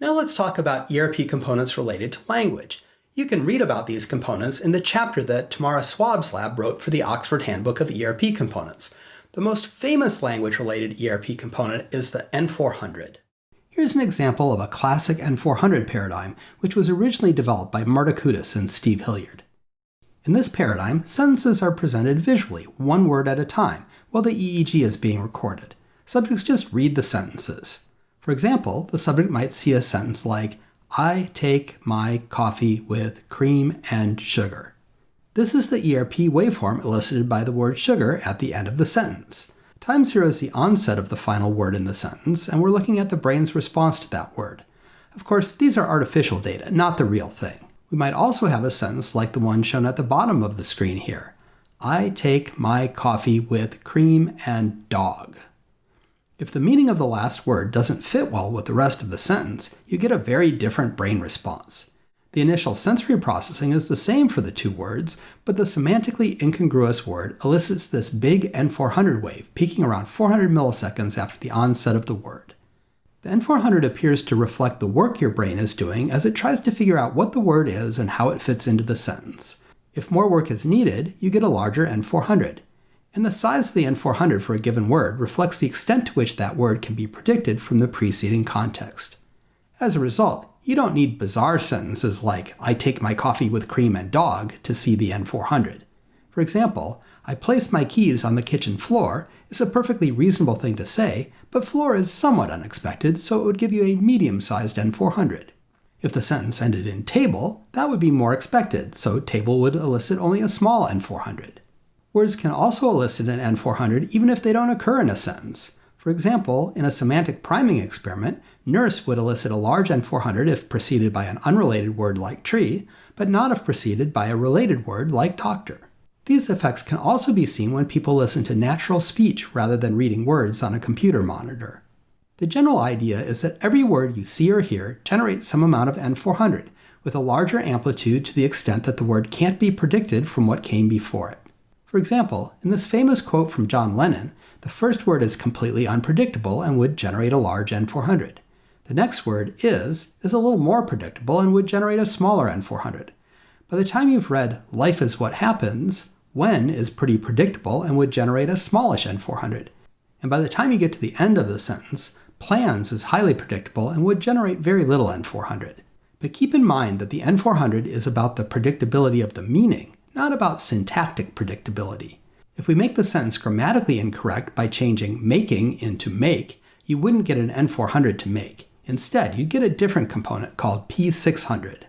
Now let's talk about ERP components related to language. You can read about these components in the chapter that Tamara Swaab's lab wrote for the Oxford Handbook of ERP Components. The most famous language-related ERP component is the N400. Here's an example of a classic N400 paradigm, which was originally developed by Marta Kutas and Steve Hillyard. In this paradigm, sentences are presented visually, one word at a time, while the EEG is being recorded. Subjects just read the sentences. For example, the subject might see a sentence like, I take my coffee with cream and sugar. This is the ERP waveform elicited by the word sugar at the end of the sentence. Time zero is the onset of the final word in the sentence, and we're looking at the brain's response to that word. Of course, these are artificial data, not the real thing. We might also have a sentence like the one shown at the bottom of the screen here. I take my coffee with cream and dog. If the meaning of the last word doesn't fit well with the rest of the sentence, you get a very different brain response. The initial sensory processing is the same for the two words, but the semantically incongruous word elicits this big N400 wave, peaking around 400 milliseconds after the onset of the word. The N400 appears to reflect the work your brain is doing as it tries to figure out what the word is and how it fits into the sentence. If more work is needed, you get a larger N400 and the size of the N400 for a given word reflects the extent to which that word can be predicted from the preceding context. As a result, you don't need bizarre sentences like, I take my coffee with cream and dog to see the N400. For example, I place my keys on the kitchen floor is a perfectly reasonable thing to say, but floor is somewhat unexpected, so it would give you a medium-sized N400. If the sentence ended in table, that would be more expected, so table would elicit only a small N400. Words can also elicit an N400 even if they don't occur in a sentence. For example, in a semantic priming experiment, nurse would elicit a large N400 if preceded by an unrelated word like tree, but not if preceded by a related word like doctor. These effects can also be seen when people listen to natural speech rather than reading words on a computer monitor. The general idea is that every word you see or hear generates some amount of N400, with a larger amplitude to the extent that the word can't be predicted from what came before it. For example, in this famous quote from John Lennon, the first word is completely unpredictable and would generate a large N400. The next word, is, is a little more predictable and would generate a smaller N400. By the time you've read Life is What Happens, when is pretty predictable and would generate a smallish N400. And by the time you get to the end of the sentence, plans is highly predictable and would generate very little N400. But keep in mind that the N400 is about the predictability of the meaning, not about syntactic predictability. If we make the sentence grammatically incorrect by changing making into make, you wouldn't get an N400 to make. Instead, you'd get a different component called P600.